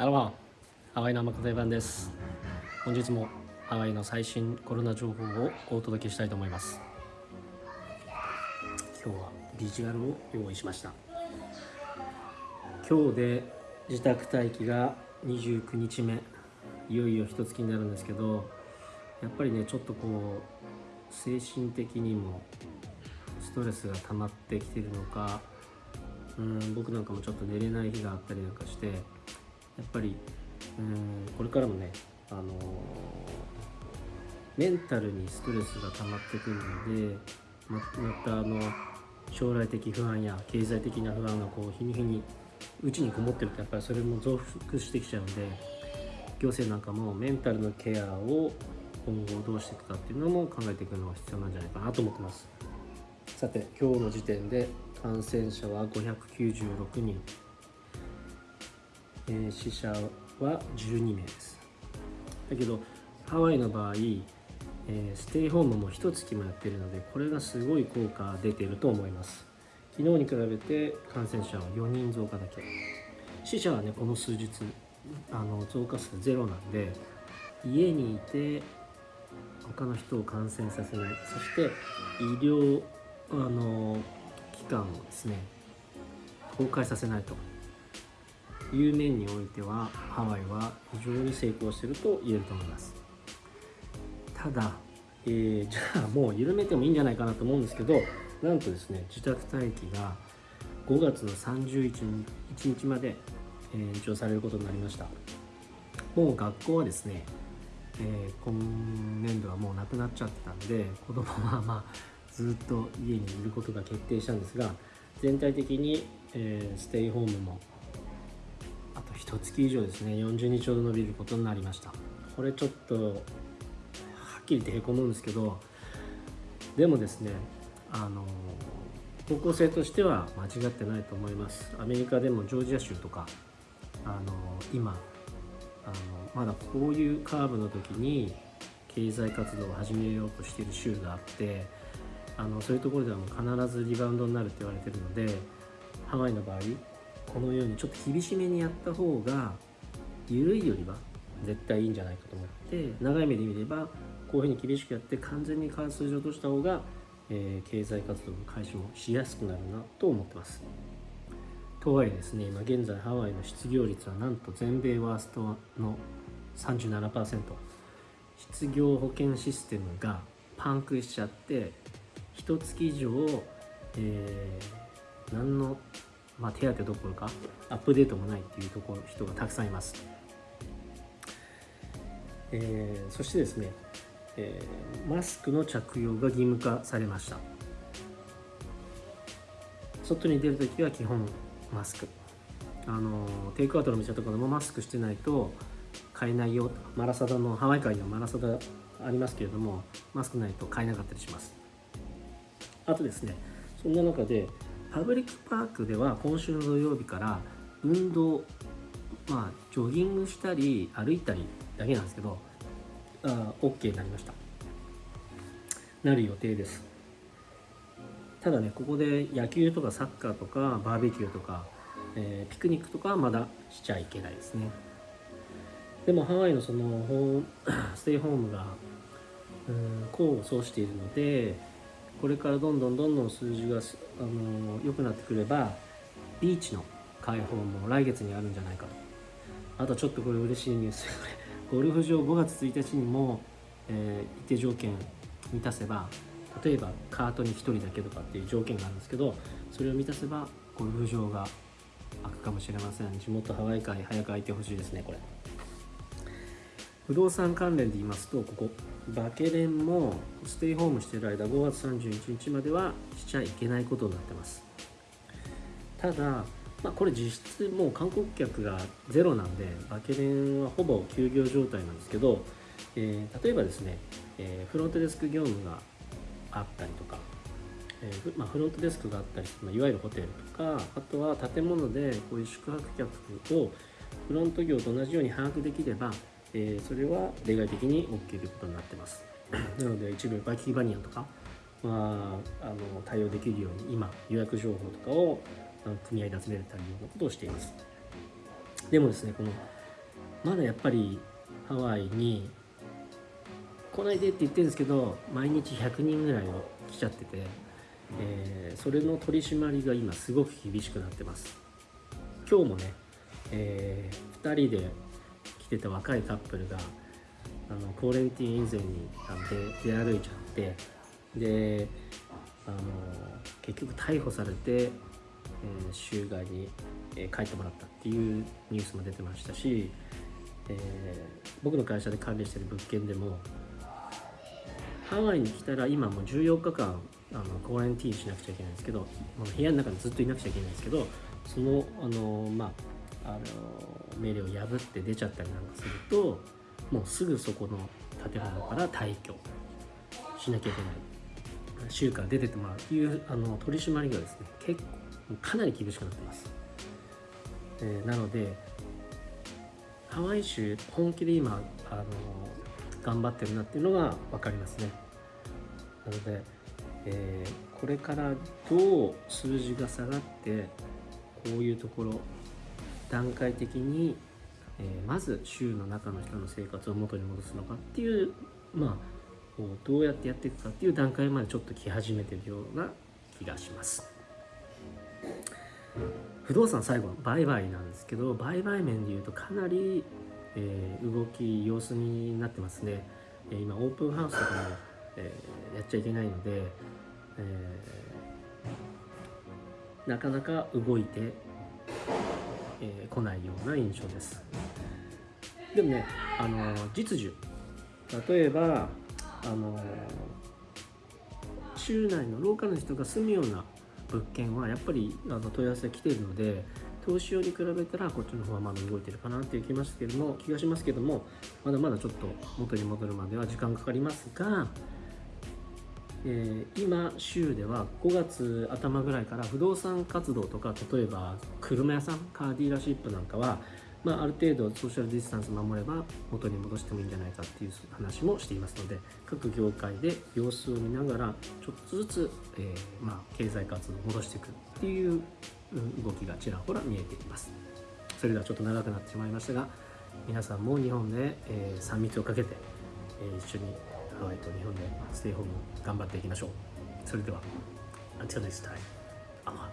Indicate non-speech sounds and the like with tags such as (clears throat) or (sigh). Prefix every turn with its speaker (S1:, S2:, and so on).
S1: アロハハワイの天方版です。本日もハワイの最新コロナ情報をお届けしたいと思います。今日はビジュアルを用意しました。今日で自宅待機が29日目。いよいよ一月になるんですけどやっぱりねちょっとこう精神的にもストレスが溜まってきてるのかうん僕なんかもちょっと寝れない日があったりなんかしてやっぱりうんこれからもねあのー、メンタルにストレスが溜まってくるのでままたあの将来的不安や経済的な不安がこう日に日にうちにこもってるとやっぱりそれも増幅してきちゃうんで行政なんかもメンタルのケアを今後どうしていくかっていうのも考えていくのが必要なんじゃないかなと思ってます。さて今日の時点で感染者は596人、え、死者は12名です。だけどハワイの場合、え、ステイホームも1月もやってるのでこれがすごい効果出てると思います。昨日に比べて感染者は4人増加だけ。死者はねこの数日あの増加数ゼロなんで家にいて他の人を感染させない。そして医療あの機関をですね崩壊させないと。いう面においてはハワイは非常に成功していると言えると思います。ただ、えー、じゃあもう緩めてもいいんじゃないかなと思うんですけどなんとですね自宅待機が5月の31日まで延長されることになりました。もう学校はですね、えー、今年度はもうなくなっちゃったんで子供はまあずっと家にいることが決定したんですが全体的に、えー、ステイホームも1月以上ですね。40日ほど伸びることになりました。これちょっとはっきり言ってへこむんですけどでもですねあの方向性としては間違ってないと思います。アメリカでもジョージア州とかあの今あのまだこういうカーブの時に経済活動を始めようとしている州があってあのそういうところではもう必ずリバウンドになるって言われてるのでハワイの場合このようにちょっと厳しめにやった方が緩いよりは絶対いいんじゃないかと思って長い目で見ればこういうふうに厳しくやって完全に数字を落とした方が、えー、経済活動の開始もしやすくなるなと思ってます。とはいえですね今現在ハワイの失業率はなんと全米ワーストの37%失業保険システムがパンクしちゃって一月以上、えー、何の、まあ、手当どころかアップデートもないっていうところ人がたくさんいます、えー、そしてですね、えー、マスクの着用が義務化されました。外に出るときは基本マスク。あのテイクアウトの店とかでもマスクしてないと買えないよマラサダのハワイ界にはマラサダありますけれどもマスクないと買えなかったりします。あとですねそんな中でパブリックパークでは今週の土曜日から運動まあジョギングしたり歩いたりだけなんですけどあ OK になりました。なる予定です。ただねここで野球とかサッカーとかバーベキューとか、えー、ピクニックとかはまだしちゃいけないですね。でもハワイのそのホー (clears throat) ステイホームがうん功を奏しているのでこれからどんどんどんどん数字が、あの良くなってくればビーチの開放も来月にあるんじゃないかと。あとちょっとこれ嬉しいニュース。こ (laughs) れゴルフ場5月1日にも、えー、一定条件満たせば例えばカートに1人だけとかっていう条件があるんですけどそれを満たせばゴルフ場が開くかもしれません。地元ハワイ界早く開いてほしいですねこれ。不動産関連で言いますとここバケレンもステイホームしてる間5月31日まではしちゃいけないことになってます。ただ、まあ、これ実質もう観光客がゼロなんでバケレンはほぼ休業状態なんですけど、えー、例えばですね、えー、フロントデスク業務があったりとか、えー、まあ、フロントデスクがあったり、まあ、いわゆるホテルとかあとは建物でこういう宿泊客をフロント業と同じように把握できればえー、それは例外的に OK ということになってます。(coughs) なので一部バイキーバニアとか、まあ、あの対応できるように今予約情報とかを組合で集めるたりようなことをしています。でもですねこのまだやっぱりハワイに来ないでって言ってるんですけど毎日100人ぐらいを来ちゃってて、えー、それの取り締まりが今すごく厳しくなってます。今日もね、えー、2人でてた若いカップルがあのコーレンティーン以前に出歩いちゃってであの結局逮捕されて、えー、州外に、えー、帰ってもらったっていうニュースも出てましたし、えー、僕の会社で管理してる物件でもハワイに来たら今もう14日間あのコーレンティーンしなくちゃいけないんですけど部屋の中にずっといなくちゃいけないんですけどそのあのまああの命令を破って出ちゃったりなんかするともうすぐそこの建物から退去しなきゃいけない。州から出てってもらうというあの取り締まりがです。ね結構かなり厳しくなってます、えー、なのでハワイ州本気で今あの頑張ってるなっていうのが分かりますね。なので、えー、これからどう数字が下がってこういうところ段階的に、えー、まず州の中の人の生活を元に戻すのかっていうまあどうやってやっていくかっていう段階までちょっと来始めてるような気がします。不動産最後の売買なんですけど売買面でいうとかなり、えー、動き様子になってますね、えー、今オープンハウスとかも、えー、やっちゃいけないので、えなかなか動いて、え来ないような印象です。でもねあの実需。例えばあの州内のローカルの人が住むような物件はやっぱりあの問い合わせが来ているので投資用に比べたらこっちの方はまだ動いてるかなっていう気ますけども気がしますけどもまだまだちょっと元に戻るまでは時間かかりますが、えー、今州では5月頭ぐらいから不動産活動とか例えば車屋さんカーディーラーシップなんかはまあ、ある程度ソーシャルディスタンス守れば元に戻してもいいんじゃないかっていう話もしていますので各業界で様子を見ながらちょっとずつ、えー、まあ、経済活動を戻していくっていう動きがちらほら見えています。それではちょっと長くなってしまいましたが皆さんも日本で、えー、3密をかけて、え、一緒にハワイと日本でステイホーム頑張っていきましょう。それでは Until next time, アマ